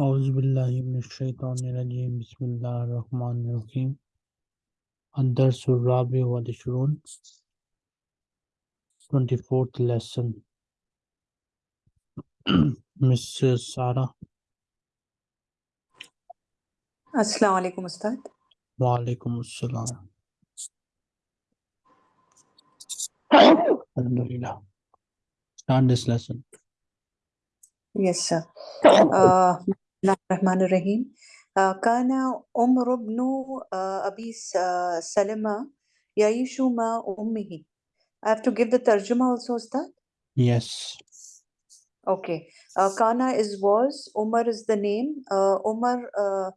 Auzubillahiminashaitanirajim. Bismillah Rahman Rahim. Andarsur Rabi wa Dishurun. 24th lesson. Mrs. Sara. Assalamu alaikum, Ustad. Wa alaikum assalam. Start this lesson. Yes, sir. Uh, الله الرحمن الرحيم كان عمر بن أبي سلمة يعيش مع ummihi. I have to give the tarjuma also Ustad? Yes. Okay. Uh, Kana is was, Umar is the name. Uh, Umar uh,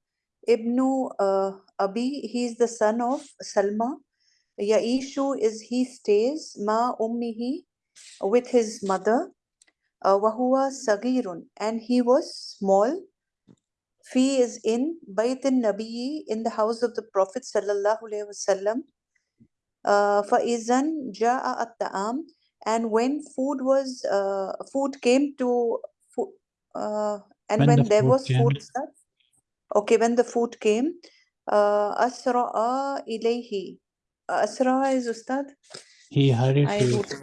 ibn uh, Abi, he is the son of Salma. Yaishu is he stays, ma ummihi, with his mother. Uh, Wahua sagirun, and he was small. Fi is in Bayt al-Nabi in the house of the Prophet sallallahu alaihi wasallam. Uh, فَإِذَنْ جَاءَ الطَّعَامُ and when food was uh, food came to fo- uh, and When when, the there food was came. food sir, okay when the food came uh, أسرع إليه أسرع is Ustad he hurried I to wrote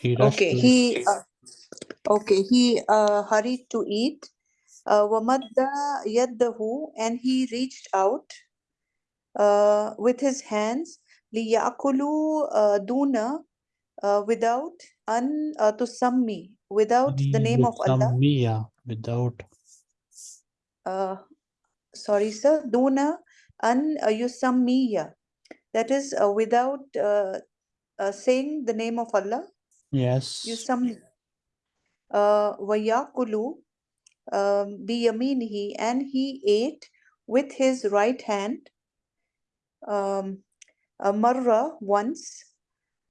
he rushed okay to he uh, okay he uh, hurried to eat uh, وَمَدَّ يَدَّهُ and he reached out uh, with his hands لِيَأْكُلُوا uh, دُونَ uh, without an uh, tusammi without the name of Allah Mia without uh, sorry sir duna an uh, yusammiya that is uh, without uh, uh, saying the name of Allah yes yusammi uh, وَيَأْكُلُ um, he and he ate with his right hand um, marra once,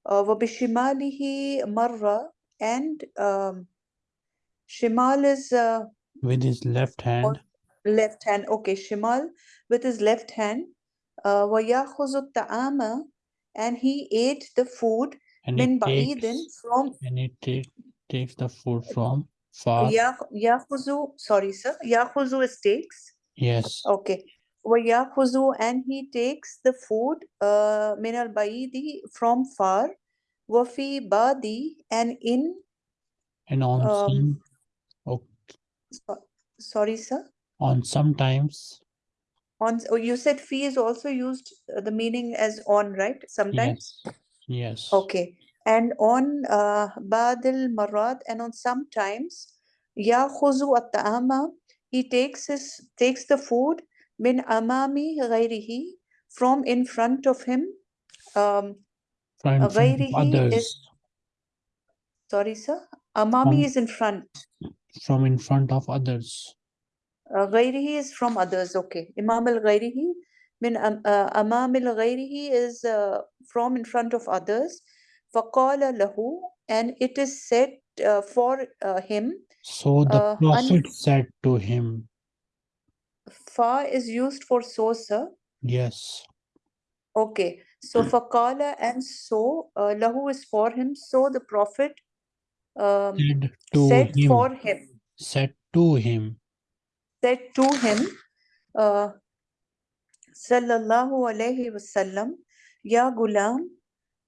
wabishimalihi marra, and um, shimal is uh, with his left hand. Left hand, okay, shimal with his left hand. Uh, Wayahuzut ta'ama, and he ate the food. And min then from. And it takes the food from Yahuzu, sorry, sir. Yahuzu takes. Yes. Okay. Yahuzu and he takes the food uh, min al baidi from far. Wafi badi and in. And on um, some, oh, okay. Sorry, sir. On sometimes. On oh, you said fee is also used uh, the meaning as on right sometimes. Yes. yes. Okay and on uh, badil marad and on sometimes يأخذ الطعام he takes his takes the food min amami غيره from in front of him um, from in front of غيره others is sorry sir amami From- is in front from in front of others uh, غيره is from others okay imam al غيره min am, uh, amam al غيره is uh, from in front of others faqala lahu and it is said uh, for uh, him so the uh, prophet said to him fa is used for so sir. Yes. Okay. So hmm. faqala and so uh, lahu is for him. So the prophet um, said, to said him, for him. Said to him. Said to him uh, sallallahu alayhi wasallam ya gulam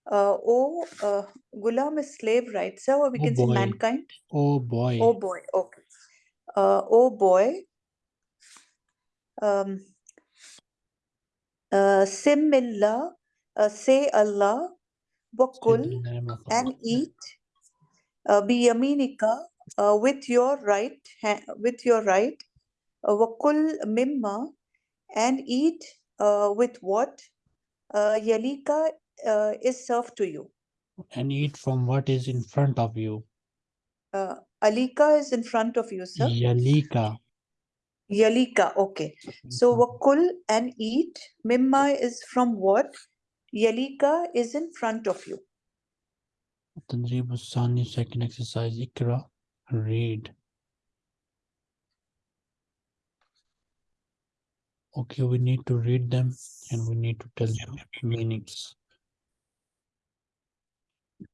uh, oh uh, gulam is slave right? Sir or we Oh can say boy. mankind? Oh boy. Oh boy. Okay. Uh, oh boy. Um uh, simillah uh, say allah said wakul name of and Allah. eat. Uh, biyaminika uh, with your right hand with your right uh, wakul mimma and eat uh, with what? Uh, yalika uh, is served to you. And eat from what is in front of you. Uh, alika is in front of you, sir. Yalika. Yalika, okay. So wakul and eat. Mimma is from what? Yalika is in front of you. Tanzeeb second exercise. Ikra, read. Okay, we need to read them and we need to tell them meanings.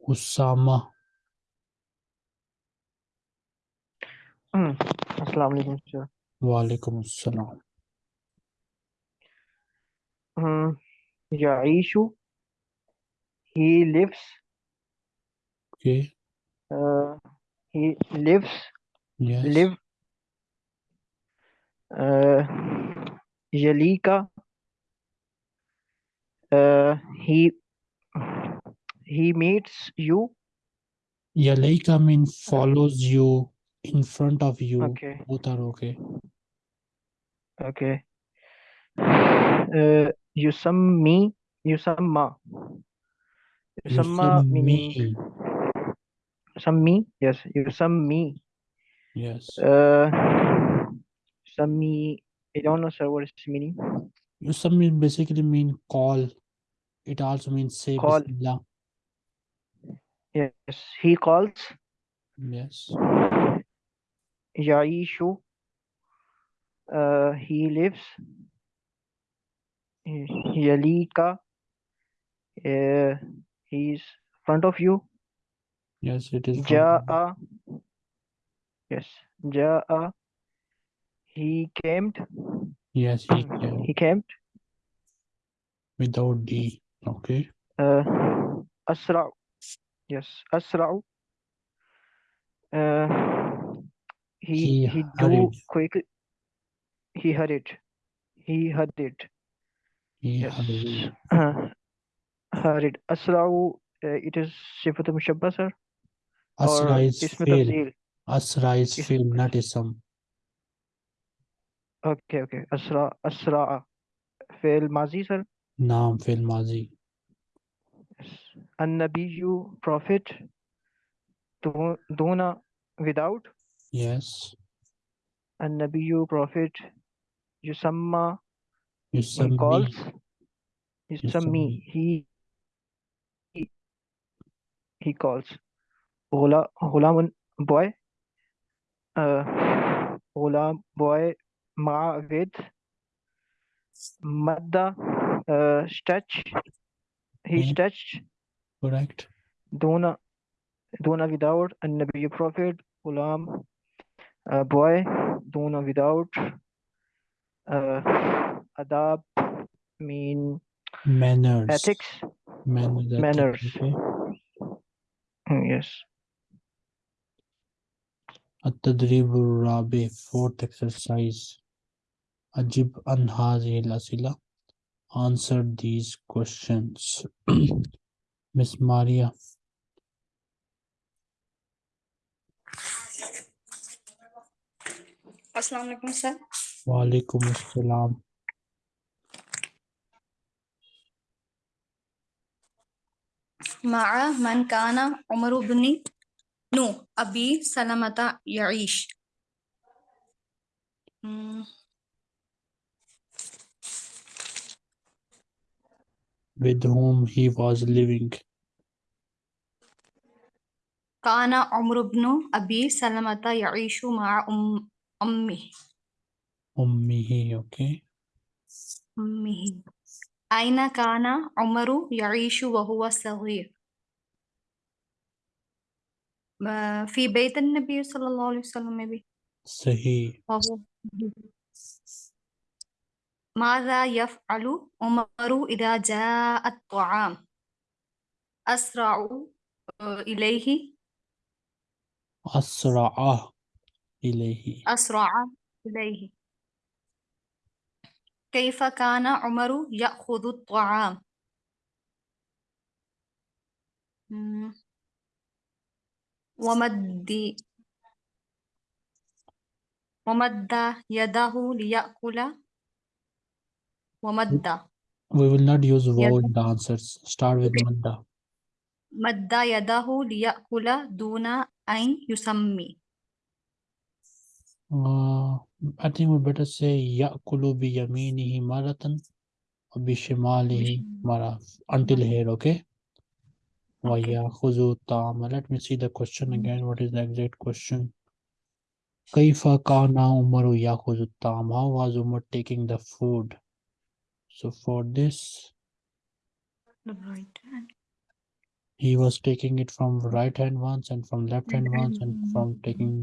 Usama. अस्सलाम वालेकुम sir वालेकुम अस्सलाम um, Yaishu. He lives. Okay. Uh, he lives. Yes. Live. Uh, Jalika. Uh, he he meets you Yalaika mean follows you in front of you. okay Both are okay. okay uh, yusammi yusamma yusamma meaning Yusammi. yusammi yes yusammi Yes. uh yusammi I don't know sir what is meaning Yusammi basically mean call. It also means say Call. Bismillah. Yes he calls. Yes. Yaishu uh, he lives. Yalika uh, he's front of you. Yes, it is. Ja'a yes Ja'a he came Yes, he can he came without D. Okay. uh, Asra yes Asra uh, he He he hurried. quickly he hurried he hurried He yes hurried. uh, hurried Asra uh, it is Sifat Mushabba sir or Asra is Ism fail. Asra is Is- fail, not ism. okay okay Asra Asra fail Mazi sir Naam fail mazi. An-Nabiyyu prophet Du- Duna without? Yes. An-Nabiyyu prophet Yusamma he Yusammi. calls Yusammi he he, he calls. Gula Gulamun boy. Uh boy Ma with Madda uh stretch he Hmm. stretched Correct. Duna Duna without and Nabi Prophet Ghulam uh, boy Duna without uh, Adab mean Manners. ethics Manners. ethics, manners Okay. Mm, yes التدريب الرابع fourth exercise أجب عن هذه الأسئلة answer these questions. Miss Maria. Assalamualaikum, sir. Wa alaikum. Ma'a man kana Umar ibn Nu Abi Salamata Yaish. Mm. with whom he was living كان عمر بن أبي سلمة يعيش مع أم أمه أمه okay أمه أين كان عمر يعيش وهو صغير ما- في بيت النبي صلى الله عليه وسلم maybe صحيح وهو ماذا يفعل عمر إذا جاء الطعام؟ أسرع آه، إليه. أسرع إليه. أسرع إليه. كيف كان عمر يأخذ الطعام. ومد ومد يده ليأكل. ومد we will not use wow يده in the answers start with madda مد يده ليأكل دون أن يسمي uh, I think we better say يأكل بيمينه مرة وبشماله مرة until here okay Okay. ويأخذ الطعام let me see the question again what is the exact question كيف كان عمر يأخذ الطعام how was Umar taking the food So for this right hand. he was taking it from right hand once and from left hand once and from taking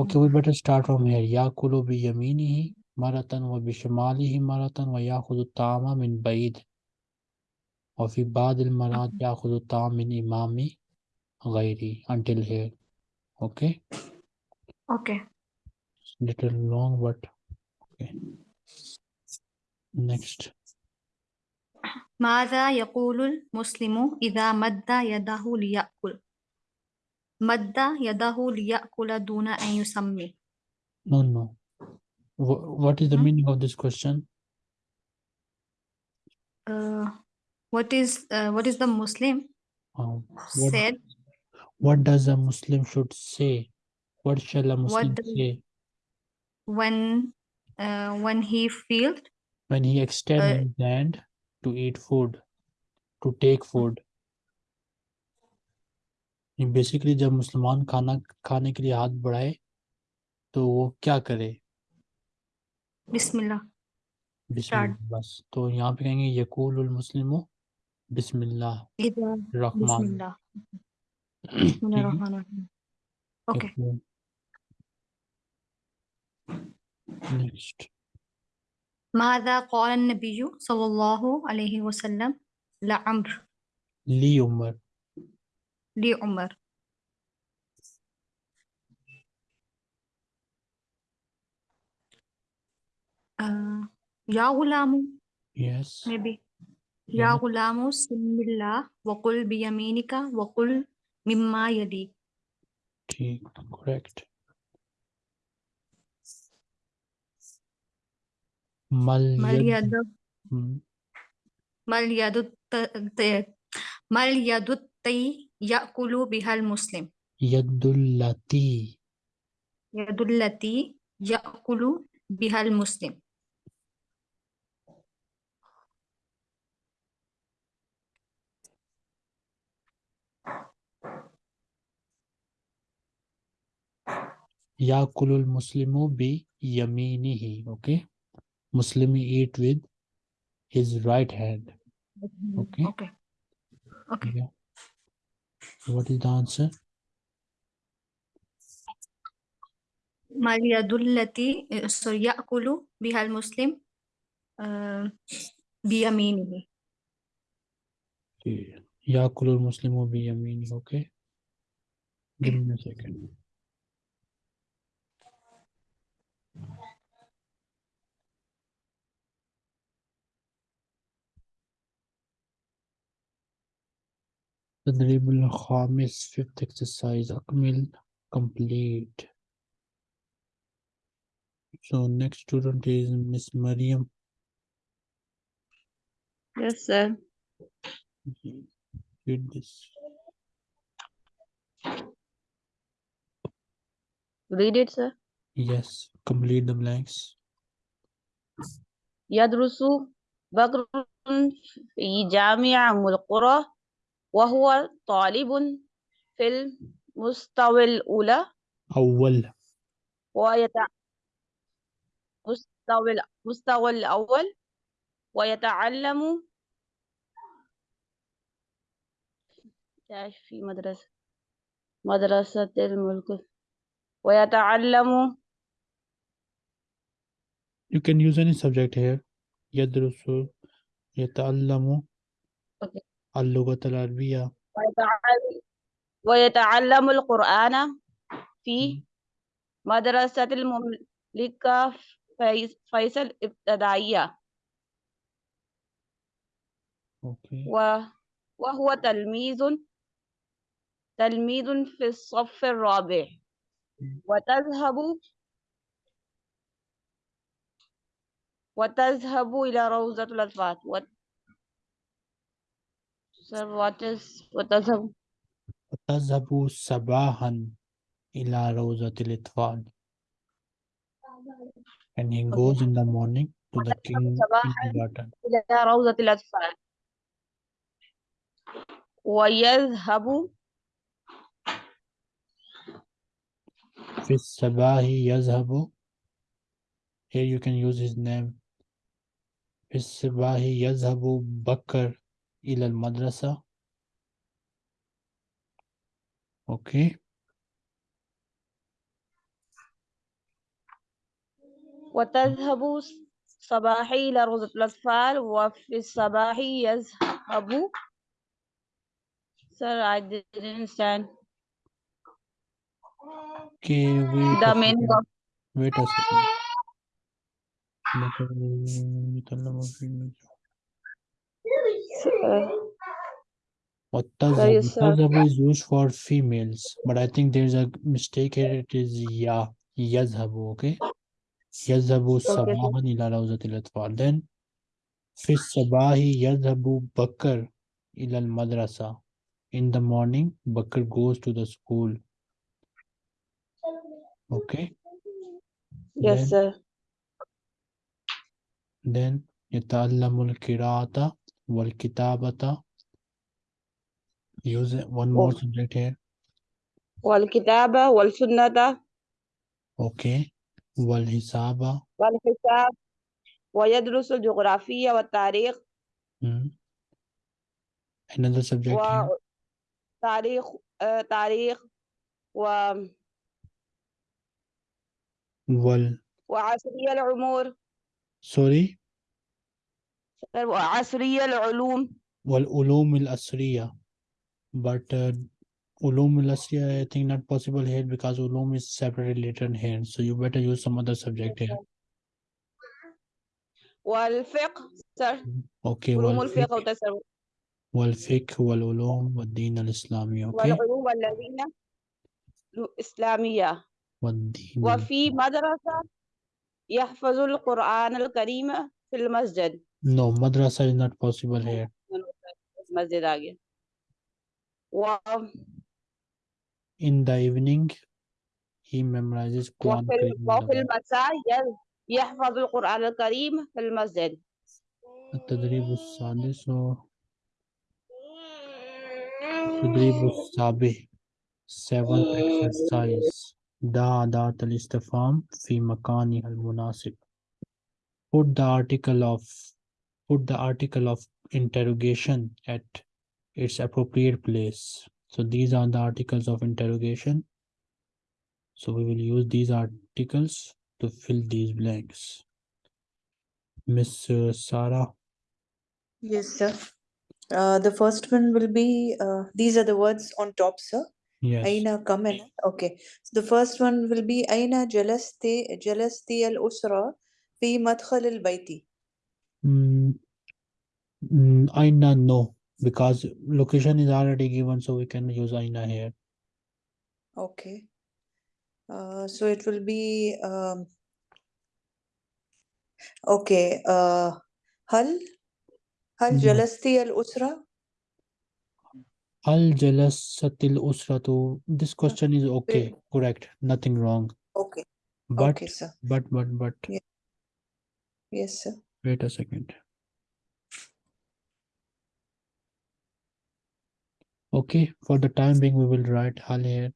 Okay, we better start from here. Yakulu bi yaminihi maratan wa bi shimalihi maratan wa yakhudhu ta'ama min ba'id. Wa fi ba'd al-marat yakhudhu ta'am min imami ghairi until here. Okay, Okay. it's little long but okay. Next. ماذا يقول المسلم إذا مد يده ليأكل؟ مد يده ليأكل دون أن يسمي. No, no. Wha- what is the Hmm? meaning of this question? Uh, what is uh, what is the Muslim Um, what, said? what does a Muslim should say? What shall a Muslim does- say when uh, when he feels when he extended his hand to eat food, to take food. بیسیکلی جب مسلمان کھانا کھانے کے لیے ہاتھ بڑھائے تو وہ کیا کرے؟ بسم اللہ۔ بسم اللہ بس۔ تو یہاں پہ کہیں گے یقول المسلم بسم اللہ الرحمن اوکے نیکسٹ ماذا قال النبي صلى الله عليه وسلم؟ لعمر. لي عمر لي عمر آه، يا غلام. Yes. maybe يا غلام سم الله وقل بيمينك وقل مما يليك correct. مل مل ید ید ہم، مل ید مل ید التی یأکل بها المسلم ید اللتی ید التی یأکل المسلم بھی یمینی ہی اوکے Muslim eat with his right hand. Mm-hmm. Okay. Okay. Okay. What is the answer? Maliadullati eh, so Yakulu Bihal Muslim uh Biyamini. Yakulu Muslim or Biyamini, okay? Give me a second. تدريب الخامس fifth exercise أكمل complete so next student is Miss Mariam Yes, sir. read this Read it, sir. yes complete the blanks يدرس بكر في جامعة أم القرى وهو طالب في المستوى الأولى. أول. ويت مستوى المستوى الأول. ويتعلم في مدرسة مدرسة الملك. ويتعلم you can use any subject here. يدرس يتعلم. Okay. اللغة العربية. ويتعلم, القرآن في مدرسة المملكة فيص- فيصل ابتدائية وهو تلميذ تلميذ في الصف الرابع. وتذهب وتذهب إلى روضة الأطفال. Sir, what is وتذهب وتذهب صباحا إلى روضة الأطفال and he goes in the morning to the king kindergarten. إلى روضة الأطفال ويذهب في الصباح يذهب. Here you can use his name. في الصباح يذهب بكر. إلى المدرسة okay وتذهب صباحي إلى روضة الأطفال وفي الصباح يذهب Sir, I didn't understand. Okay, wait The of Wait a second. uh, Muttazab is used for females, but I think there's a mistake here. It is ya yazhabu, okay? Yazhabu sabahan ila rawzatil atfal. Then, fis sabahi yazhabu bakr ila madrasa. In the morning, Bakr goes to the school. Okay? Yes, then, sir. Then, yata'allamul kira'ata والكتابة. Use one more Oh. subject here. والكتابة والسنة. Okay. والحساب والحساب. ويدرس الجغرافيا والتاريخ. Hmm. another subject here. وتاريخ آه، تاريخ. و وال وعصرية العمور sorry. وعصرية العلوم. والعلوم الأسرية but uh, علوم الأسرية I think not possible here because ulum is separately written here. So you better use some other subject here. والفقه سر okay علوم الفقه والتصوف والفقه والعلوم والدين الإسلامي. Okay. والعلوم الذين الإسلامية. والدين. وفي مدرسة يحفظ القرآن الكريم في المسجد no madrasa is not possible here مسجد आ गया و in the evening he memorizes Quran وفي Kareem in the وفي morning. المساء ي- يحفظ القرآن الكريم في المسجد التدريب السادس و التدريب السابع seventh exercise ضع أداة الاستفهام في مكانها المناسب put the article of put the article of interrogation at its appropriate place. So these are the articles of interrogation. So we will use these articles to fill these blanks. Miss sara sarah? Yes sir. Uh, the first one will be uh, these are the words on top sir. Yes. Aina in. Okay. So the first one will be aina jalaste jalaste al usra. في مدخل البيت. Mm, mm, Aina no, because location is already given, so we can use Aina here. Okay. Uh, so it will be um, okay. Uh, هل هل No. جلست الأسرة؟ Al jalasatil usratu. This question is okay, correct, nothing wrong. Okay. But Okay, sir. but but but Yes, sir. wait a second. Okay, for the time being, we will write hal here.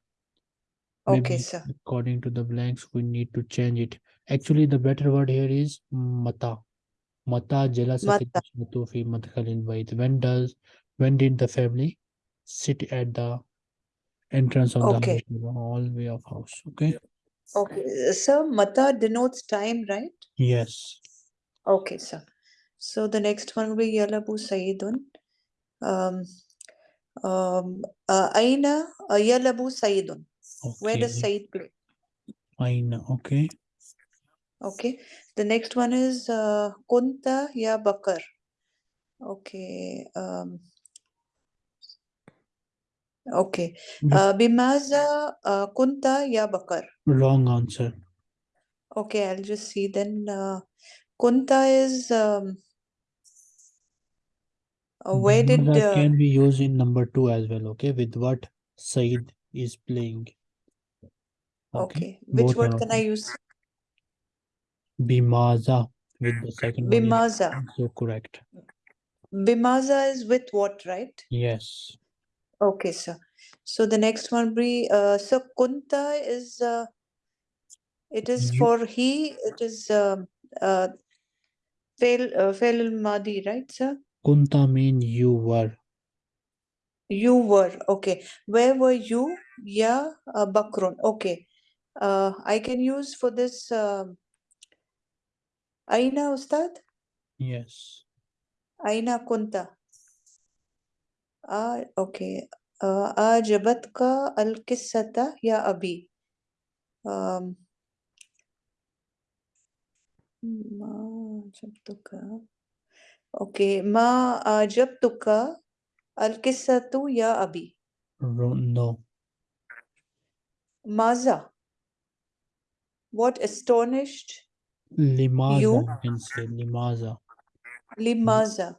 Okay, sir. according to the blanks, we need to change it. Actually, the better word here is mata. Mata jalasatil Mata. usratu fi madkhalil bayt. When does when did the family sit at the entrance of Okay. the house, the hallway of house? Okay. Okay. Sir, mata denotes time, right? Yes. Okay, sir. So the next one will be Yalabu Sayyidun. Um, um, uh, Aina uh, Yalabu Sayyidun. Where does Okay. Sayyid play? Aina. Okay. Okay. The next one is uh, Kunta Ya Bakar. Okay. Um, okay. But- Uh, Bimaza uh, Kunta Ya Bakar. Wrong answer. Okay, I'll just see then. Uh, Kunta is um, uh, where did Bimaza uh, can be used in number two as well. Okay, with what Said is playing. okay, which both word can I use? Bimaza with the second Bimaza. Also correct. Bimaza is with what, right? Yes. Okay, sir. So the next one be uh so Kunta is uh it is You- for he, it is um uh fail uh fail al madi, right, sir? Kunta mean you were. You were okay. Where were you? Yeah, uh, Bakrun. Okay. Uh I can use for this um Aina Ustad? Yes. Aina Kunta? Ah, okay. Uh, Ajabatka al-Qissata ya Abi. Um, Ma Ajabtuka. Okay. Ma Ajabtuka al-Qissatu ya Abi. No. Maza. What astonished Limaza, You? can say. Limaza. Limaza.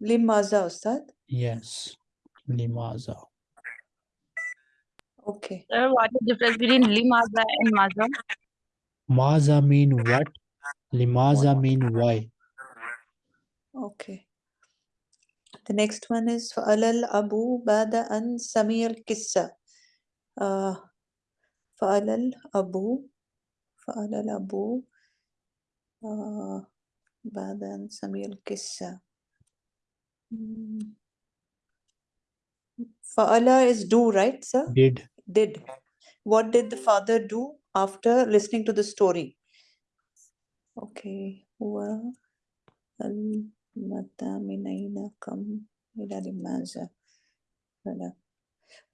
Limaza, Ustad. Yes. Limaza. Okay. Sir, what is the difference between limaza and maza? Maza mean what? Limaza mean why? Okay. The next one is Fa'alal Abu Bada an Samir Kissa. Uh, Fa'alal Abu. Fa'alal Abu. Uh, Bada Samir Kissa. Hmm. Fa'ala is do, right, sir? Did did. What did the father do after listening to the story? Okay. Well,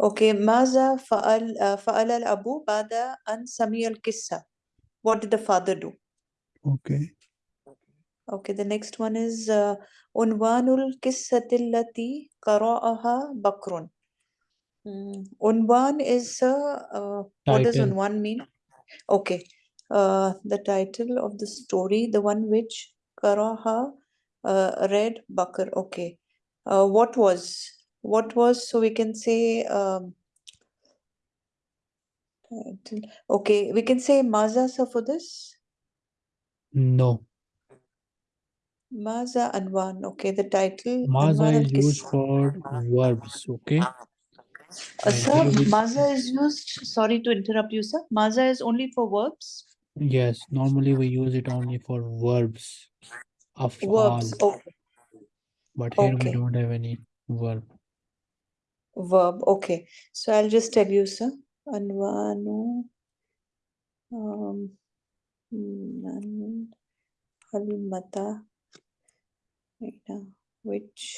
Okay, Maza Fa'al uh, al Abu Bada and Sami al Kissa. What did the father do? Okay. Okay, the next one is uh, Unwanul Kissatil Lati Kara'aha Bakrun. Mm, Unwan is uh, uh, what does Title. Unwan mean? Okay, uh, the title of the story, the one which Karaha uh, read Bakr. Okay, uh, what was what was so we can say um, title. Okay, we can say Maza sir for this. No. Maza Anwan. Okay, the title Maza Anwan is used for verbs. Okay. Uh, sir, Maza is used. Sorry to interrupt you, sir. Maza is only for verbs. Yes. Normally we use it only for verbs. Of Verbs. Okay. But here we don't have any verb. Verb, okay. So I'll just tell you, sir. Anwanu um Halmata Ina, which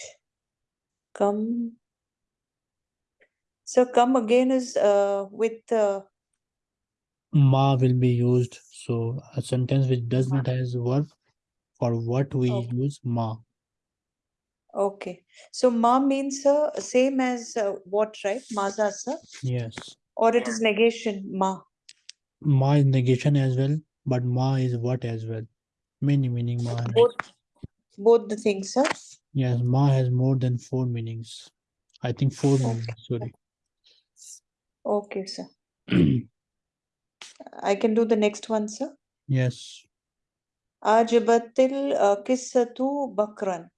come so come again is uh with uh Ma will be used. So a sentence which does not has verb for what we Okay. use ma. okay. So ma means uh, same as uh, what, right? Maza, sir? Yes. Or it is negation, ma. Ma is negation as well, but ma is what as well. Many meaning ma. Both both the things, sir. Yes, ma has more than four meanings. I think four meanings, sorry. Okay, sir. I can do the next one, sir. yes. Ajabatil uh, Qissatu Bakran.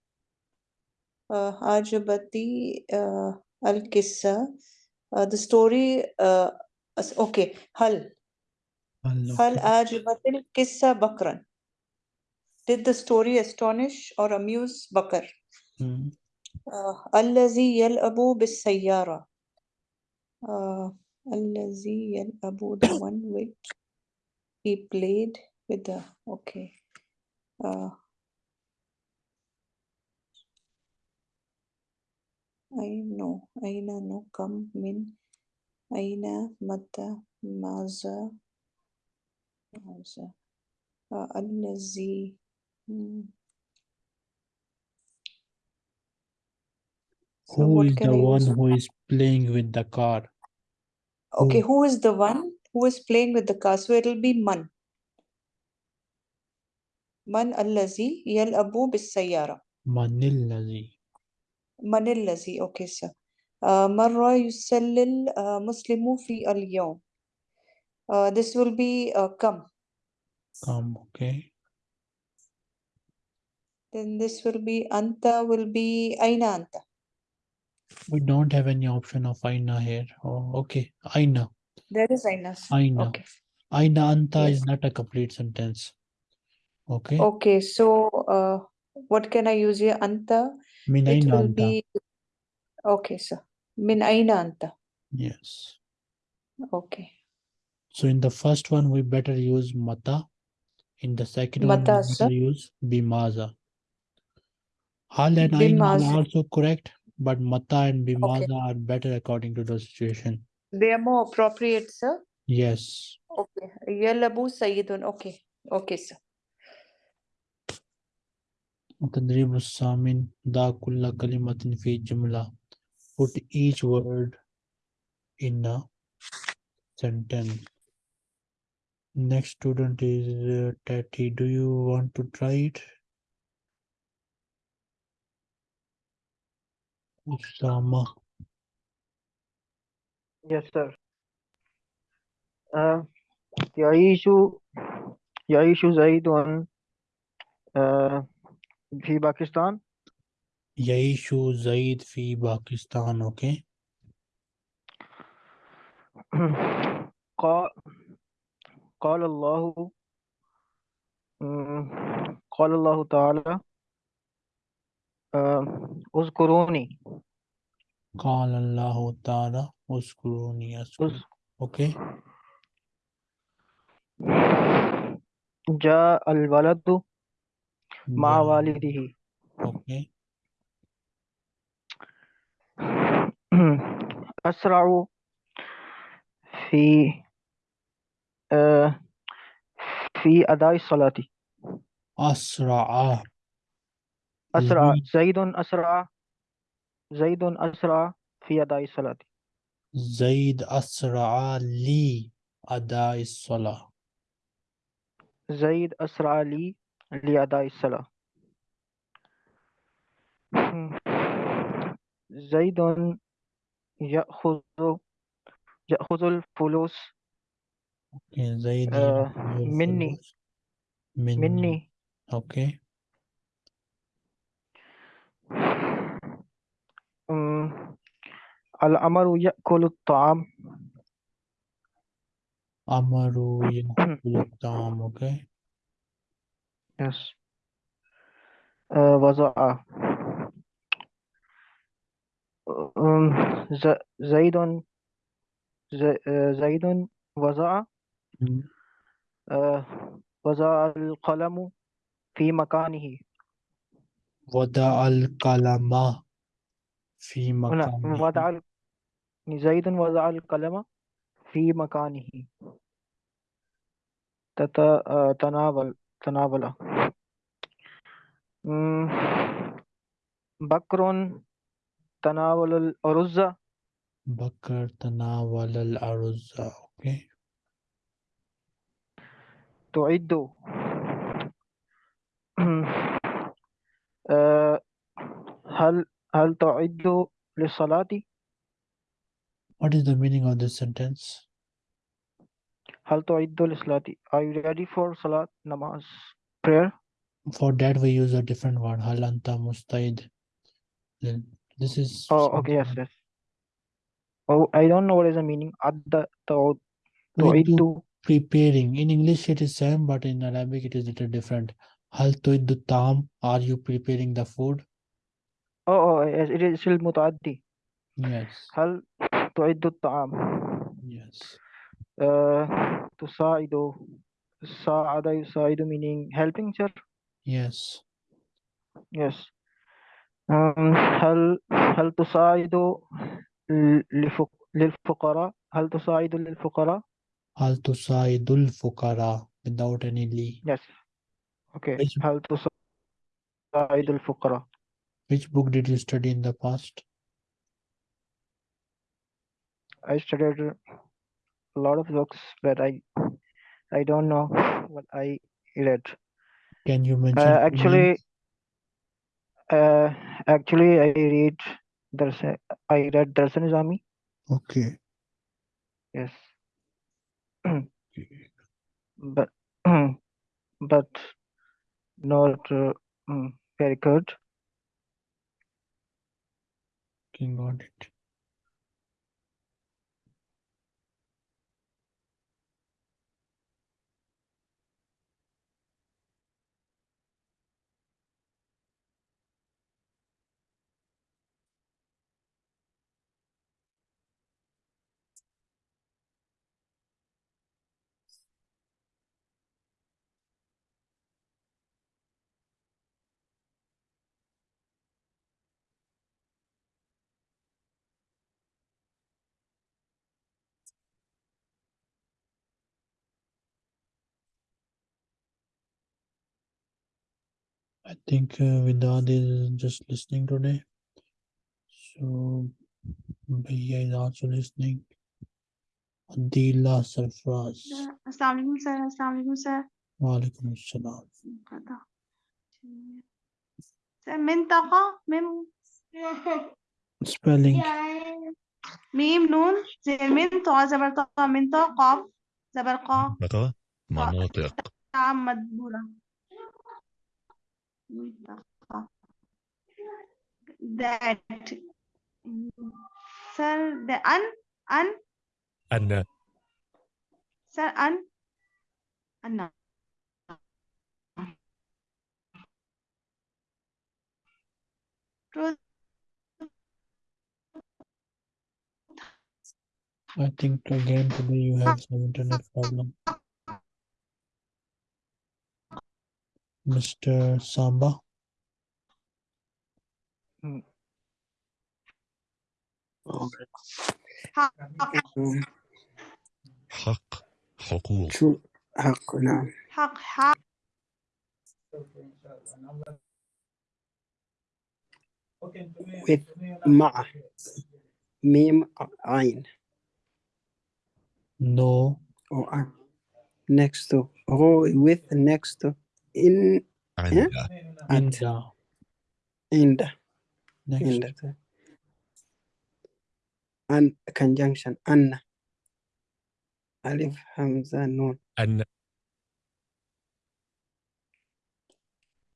Uh, Ajabati uh, Al Qissa. Uh, the story, uh, okay, Hal. Hal Ajabatil Qissa Bakran. Did the story astonish or amuse Bakar? Hmm. Allazi yal'abu bis sayyara. Uh, Allazi yal'abu, the one which he played with the, okay. Uh, I know, Aina no come min, Aina mata maza, maza, uh, allazi, hmm. So Who is the one who is playing with the car? Okay, who- who is the one who is playing with the car? So it'll be man. Man allazi yal'abu bis sayyara. Manillazi. من الذي okay sir uh, مرة يسلل uh, مسلم في اليوم uh, this will be uh, come Come, okay. then this will be anta will be أين أنت We don't have any option of Aina here. Oh, okay. Aina. There is Aina. Aina. Okay. Aina Anta yes. is not a complete sentence. Okay. Okay. So uh, what can I use here? Anta? Min it will anta. be. Okay, sir. Min Aina Anta. Yes. Okay. So in the first one, we better use Mata. In the second mata, one, we better use Bimaza. Hal and Aina are also correct but mata and bimaza are better according to the situation. They are more appropriate, sir. Yes. Okay. Yalabu Sayyidun. Okay. Okay, sir. تدريب الثامن ضع كل كلمة في جملة put each word in a sentence next student is uh, Tati do you want to try it Yes, sir. Uh, يعيش يعيش زيد في باكستان يعيش زيد في باكستان okay? قال قال الله قال الله تعالى اذکرونی۔ قال اللہ تعالی اذکرونی اوکے۔ جا الولد ما والده اوکے۔ اسرع فی فی ادائی صلاتی۔ اسرع۔ أسرع زيد أسرع زيد أسرع في أداء الصلاة. زيد أسرع لي أداء الصلاة. زيد أسرع لي لأداء الصلاة. زيد يأخذ يأخذ الفلوس زيد آه، مني. مني. مني. Okay, أم، الأمر يأكل الطعام. أمر يأكل الطعام Okay, yes. آه، وضع أم، ز- زيد ز- آه، زيد وضع. آه، وضع القلم في مكانه. وضع القلم في هنا مكانه. وضع ال- زيد وضع القلم في مكانه. تت... آه، تناول تناول. بكر تناول الأرز. بكر تناول الأرز. Okay, تعد. هل هل تعد للصلاة what is the meaning of this sentence? هل تعد للصلاة Are you ready for صلاة نماز prayer For that we use a different word هل أنت مستعد Then This is Oh okay yes something- yes Oh I don't know what is the meaning عد تعد we do تعد preparing in English it is same but in Arabic it is little different هل تعد الطعام are you preparing the food Oh oh yes it is المتعدي yes هل تعد الطعام yes آه، تساعد ساعد يساعد meaning helping sir yes yes um, هل هل تساعد ل- لفق- للفقراء هل تساعد للفقراء هل تساعد الفقراء without any li yes Okay. Which, How to Sa'id al-Fuqara. Which book did you study in the past? I studied a lot of books, but I I don't know what I read. Can you uh, mention? Uh, actually, uh, actually, I read Darsan. I read Darsan Jami. Okay. Yes. But but not uh, mm, very good. okay got it I think uh, Vidad is just listening today. So Bhaiya is also listening. Adila Sarfraz. Assalamualaikum sir. Assalamualaikum sir. Waalaikum assalam. Sir, mintaqa, mim. Spelling. ميم نون زي المن طا زبر طا من طا قاف زبر قا مناطق مدبورة that sir the un un anna. sir un anna. I think again today you have some internet problem. Mr. Samba. حق حق حقوق شو حق نعم حق حق with مع ميم عين No. or عن. next to or with next to in and yeah? and and, and, and conjunction. anna alif hamza noon anna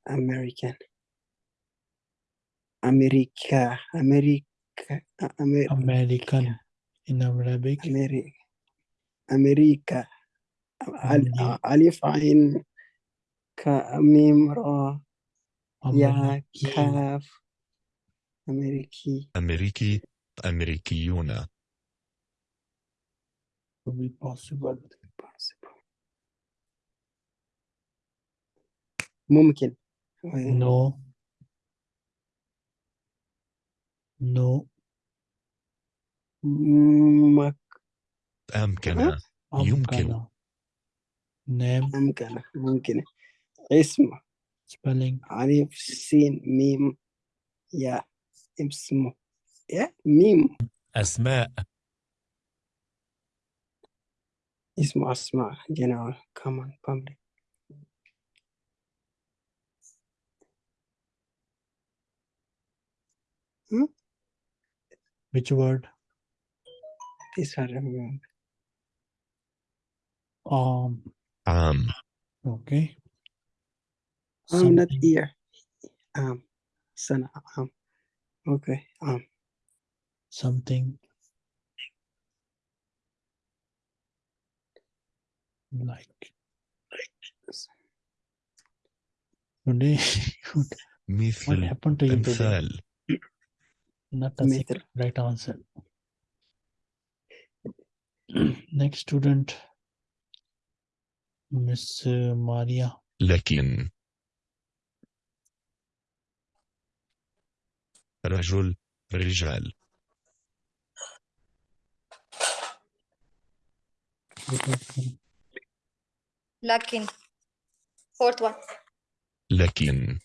american america america Amer, american in arabic america america alif ain كميم را يا. كاف أمريكي أمريكي أمريكيون Could be possible. ممكن No. No. مك أمكن؟ يمكن. Amkana. Name. ممكن ممكن اسم Spelling. ألف سين ميم يا اسمه يا ميم أسماء اسمه أسماء general common public Which word? these are um, Um. عام Okay. I'm not Something. here um سنة um okay um Something. Like. Today, what مثل happened to you today? أمثال Not a مثل. single right answer. Next student, Miss uh, Maria. لكن رجل رجال. لكن. Fourth one. لكن.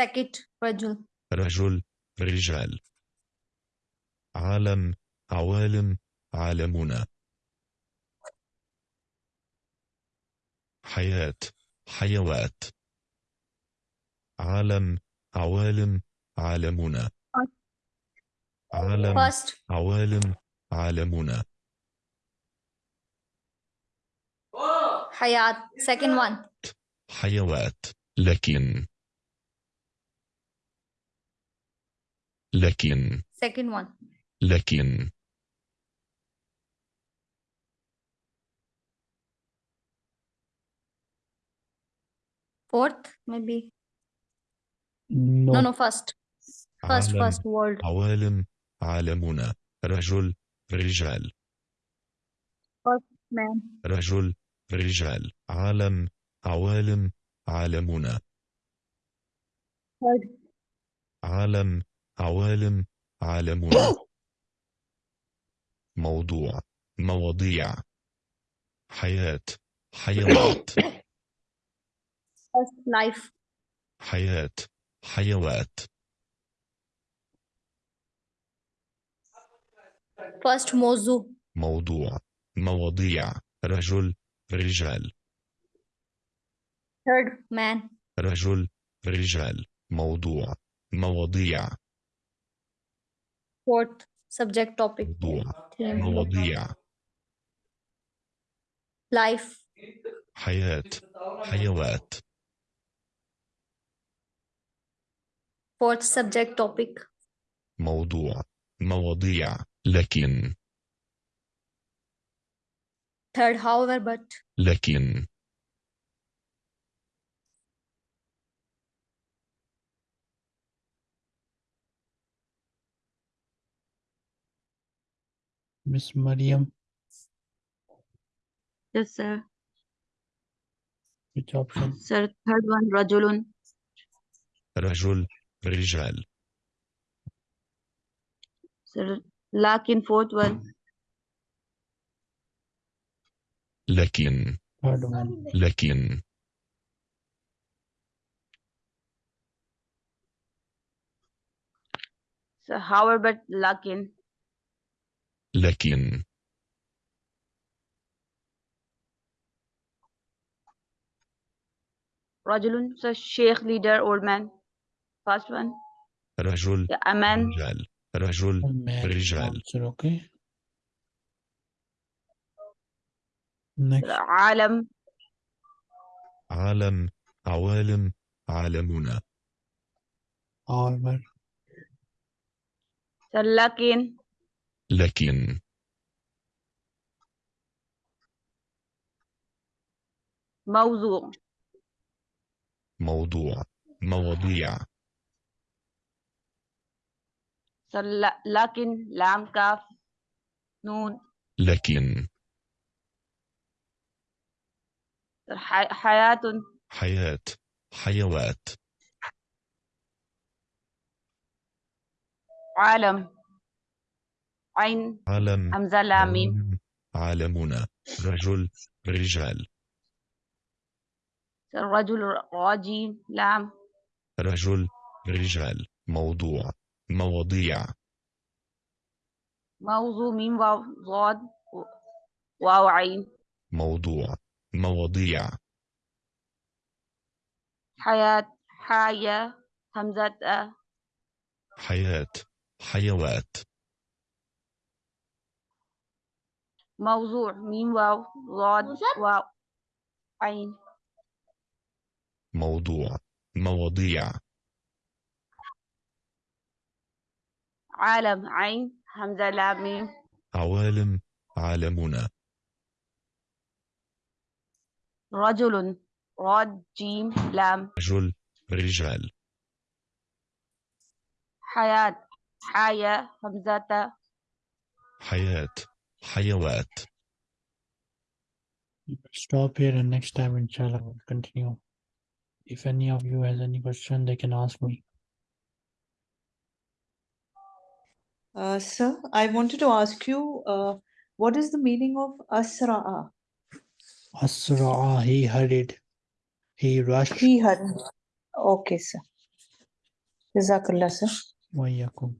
Second رجل. رجل رجال. عالم عوالم عالمنا. حياة حيوات. عالم عوالم عالمنا. عالم first. عوالم عالمنا. حياة. Second one. حيوات. لكن. لكن. Second one. لكن. Fourth maybe. No. no no first. First عالم first world. عوالم عالمنا. رجل رجال. Man. رجل رجال. عالم عوالم عالمنا. Third عالم عوالم عالمنا. موضوع مواضيع حياة حيوات First, life. حياة حيوات. First, موضوع. موضوع. مواضيع. رجل رجال. Third, man. رجل رجال. موضوع. مواضيع. Fourth, subject, topic. موضوع. مواضيع. Life. حياة. حيوات. Fourth, subject, topic. موضوع مواضيع لكن Third, however, but. لكن Miss Mariam, Yes, sir. which option? Sir, third one, رجل. رجل رجال Sir, لكن fourth one. لكن Third one. لكن Sir, however, but لكن. لكن رجل, sir, sheikh, leader, old man. 16 رجل أمن رجال. رجل رجال. أوكي. عالم. عالم. عوالم. عالمنا. عالم لكن. لكن. موضوع. موضوع. مواضيع. لكن لام كاف نون. لكن. حياة. حياة. حيوات. عالم. عين. عالم. همزة لام ميم. عالم. عالمنا. رجل. رجال. Sir, رجل راجيم لام. رجل. رجال. موضوع. مواضيع. موضوع ميم واو ضاد واو عين. موضوع مواضيع. حياة حياة همزة أ. حياة حيوات. موضوع ميم واو ضاد واو عين. موضوع مواضيع. عالم عين همزة لام ميم عوالم عالمنا رجل راد جيم لام رجل رجال حياة حياة همزة حياة حيوات stop here and next time inshallah we'll continue. If any of you has any question, they can ask me. Uh, sir, I wanted to ask you, uh, what is the meaning of asra'a? Asra'a, he hurried. He rushed. He had. Okay, sir. Jazakallah, sir. Wayakum.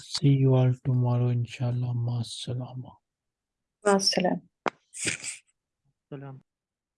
See you all tomorrow, inshallah. Ma salama. Assalam. Salam.